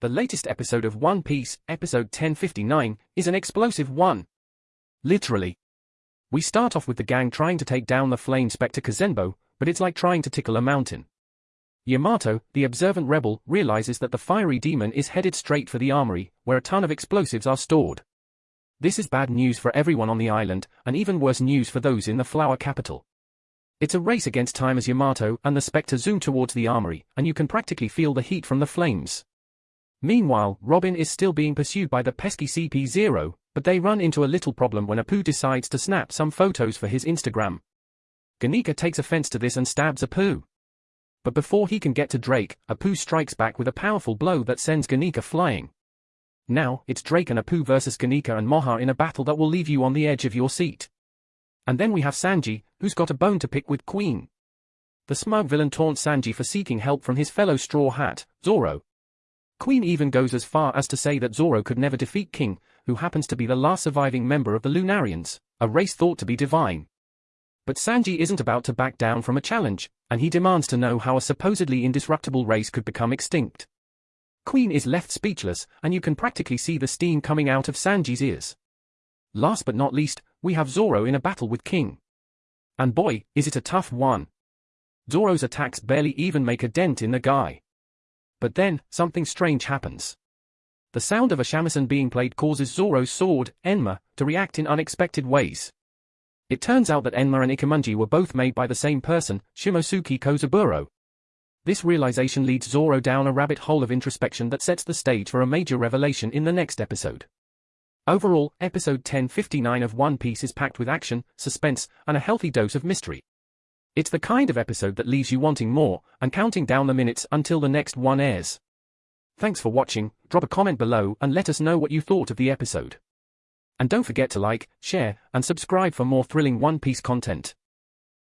The latest episode of One Piece, episode 1059, is an explosive one. Literally. We start off with the gang trying to take down the Flame Spectre Kazenbo, but it's like trying to tickle a mountain. Yamato, the observant rebel, realizes that the fiery demon is headed straight for the armory, where a ton of explosives are stored. This is bad news for everyone on the island, and even worse news for those in the flower capital. It's a race against time as Yamato and the Spectre zoom towards the armory, and you can practically feel the heat from the flames. Meanwhile, Robin is still being pursued by the pesky CP0, but they run into a little problem when Apoo decides to snap some photos for his Instagram. Guernica takes offense to this and stabs Apoo. But before he can get to Drake, Apoo strikes back with a powerful blow that sends Guernica flying. Now, it's Drake and Apoo versus Guernica and Maha in a battle that will leave you on the edge of your seat. And then we have Sanji, who's got a bone to pick with Queen. The smug villain taunts Sanji for seeking help from his fellow Straw Hat, Zoro, Queen even goes as far as to say that Zoro could never defeat King, who happens to be the last surviving member of the Lunarians, a race thought to be divine. But Sanji isn't about to back down from a challenge, and he demands to know how a supposedly indestructible race could become extinct. Queen is left speechless, and you can practically see the steam coming out of Sanji's ears. Last but not least, we have Zoro in a battle with King. And boy, is it a tough one. Zoro's attacks barely even make a dent in the guy. But then, something strange happens. The sound of a shamisen being played causes Zoro's sword, Enma, to react in unexpected ways. It turns out that Enma and Ichimonji were both made by the same person, Shimotsuki Kozaburo. This realization leads Zoro down a rabbit hole of introspection that sets the stage for a major revelation in the next episode. Overall, episode 1059 of One Piece is packed with action, suspense, and a healthy dose of mystery. It's the kind of episode that leaves you wanting more, and counting down the minutes until the next one airs. Thanks for watching, drop a comment below and let us know what you thought of the episode. And don't forget to like, share, and subscribe for more thrilling One Piece content.